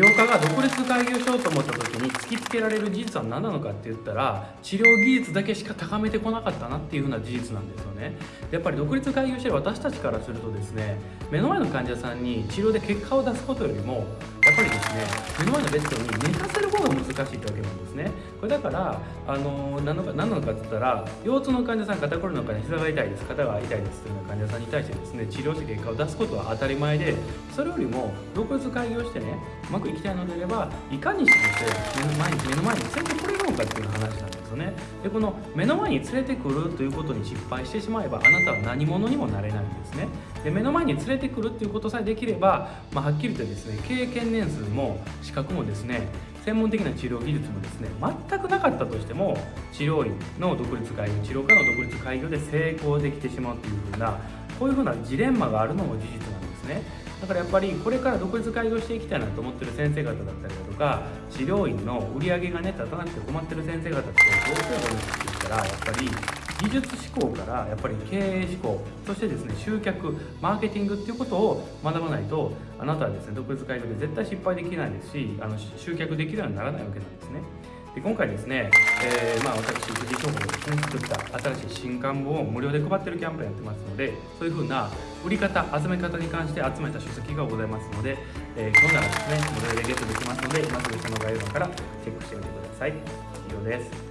病科が独立開業しようと思った時に突きつけられる事実は何なのかって言ったら治療技術だけしか高めてこなかったなっていうふうな事実なんですよね。やっぱり独立開業してる私たちからするとですね目の前の患者さんに治療で結果を出すことよりもやっぱりですね目の前のベッドに寝かせる方が難しいってわけなんですね。これだからあの何のか何なのかって言ったら腰痛の患者さん肩こりの患者膝が痛いです肩が痛いですというような患者さんに対してですね治療して結果を出すことは当たり前でそれよりも独立開業してねうまくいきたいのであればいかにして目の前に目の前に連れてこれるのかっていう話でこの目の前に連れてくるということに失敗してしまえばあなたは何者にもなれないんですね。で目の前に連れてくるっていうことさえできれば、まあ、はっきり言ってですね経験年数も資格もですね専門的な治療技術もですね全くなかったとしても治療院の独立開業治療科の独立開業で成功できてしまうっていうふうなこういうふうなジレンマがあるのも事実なんですね。だからやっぱりこれから独立開業していきたいなと思ってる先生方だったりだとか治療院の売り上げがね立たなくて困ってる先生方ってどうすればいいのかって言ったらやっぱり技術思考からやっぱり経営思考そしてですね集客マーケティングっていうことを学ばないとあなたはですね独立開業で絶対失敗できないですしあの集客できるようにならないわけなんですね。で今回ですね、えー、まあ、私藤井翔子がですね作った新しい新刊本を無料で配ってるキャンペーンやってますのでそういうふうな売り方集め方に関して集めた書籍がございますので、えー、今度はですね無料でゲットできますので今すぐその概要欄からチェックしてみてください。以上です。